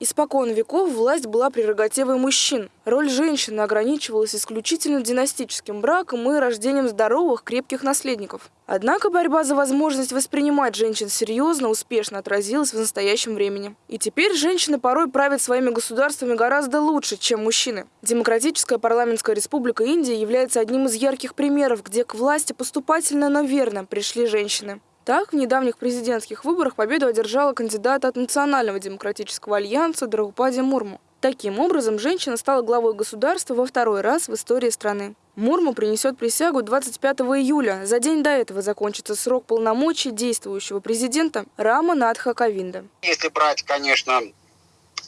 Испокон веков власть была прерогативой мужчин. Роль женщины ограничивалась исключительно династическим браком и рождением здоровых, крепких наследников. Однако борьба за возможность воспринимать женщин серьезно успешно отразилась в настоящем времени. И теперь женщины порой правят своими государствами гораздо лучше, чем мужчины. Демократическая парламентская республика Индия является одним из ярких примеров, где к власти поступательно, но верно пришли женщины. Так, в недавних президентских выборах победу одержала кандидат от Национального демократического альянса Драупади Мурму. Таким образом, женщина стала главой государства во второй раз в истории страны. Мурму принесет присягу 25 июля. За день до этого закончится срок полномочий действующего президента Рама Надха Ковинда. Если брать, конечно,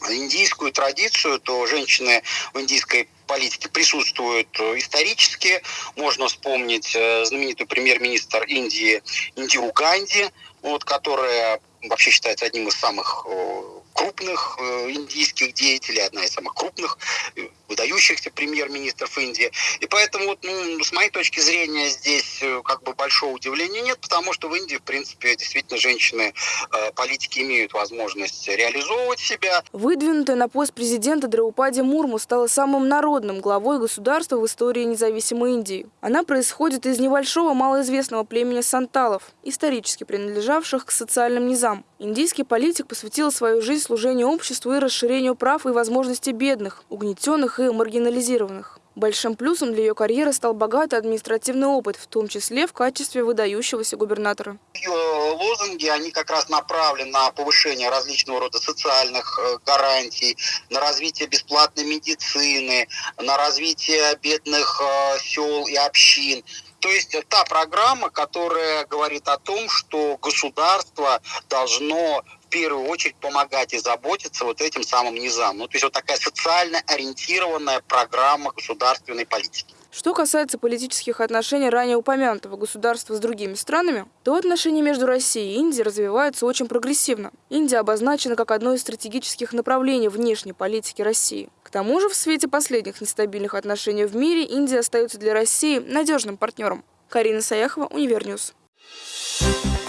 индийскую традицию, то женщины в индийской политике присутствуют э, исторически. Можно вспомнить э, знаменитый премьер-министр Индии Индиру Ганди, вот, которая вообще считается одним из самых э, крупных индийских деятелей, одна из самых крупных выдающихся премьер-министров Индии. И поэтому, вот, ну, с моей точки зрения, здесь как бы большого удивления нет, потому что в Индии, в принципе, действительно женщины, э, политики имеют возможность реализовывать себя. Выдвинутая на пост президента Драупади Мурму стала самым народным главой государства в истории независимой Индии. Она происходит из небольшого малоизвестного племени санталов, исторически принадлежавших к социальным низам. Индийский политик посвятил свою жизнь служению обществу и расширению прав и возможностей бедных, угнетенных и маргинализированных. Большим плюсом для ее карьеры стал богатый административный опыт, в том числе в качестве выдающегося губернатора. Ее лозунги, они как раз направлены на повышение различного рода социальных э, гарантий, на развитие бесплатной медицины, на развитие бедных э, сел и общин. То есть та программа, которая говорит о том, что государство должно первую очередь помогать и заботиться вот этим самым низам. Ну, то есть вот такая социально ориентированная программа государственной политики. Что касается политических отношений ранее упомянутого государства с другими странами, то отношения между Россией и Индией развиваются очень прогрессивно. Индия обозначена как одно из стратегических направлений внешней политики России. К тому же, в свете последних нестабильных отношений в мире, Индия остается для России надежным партнером. Карина Саяхова, Универ News. Thank you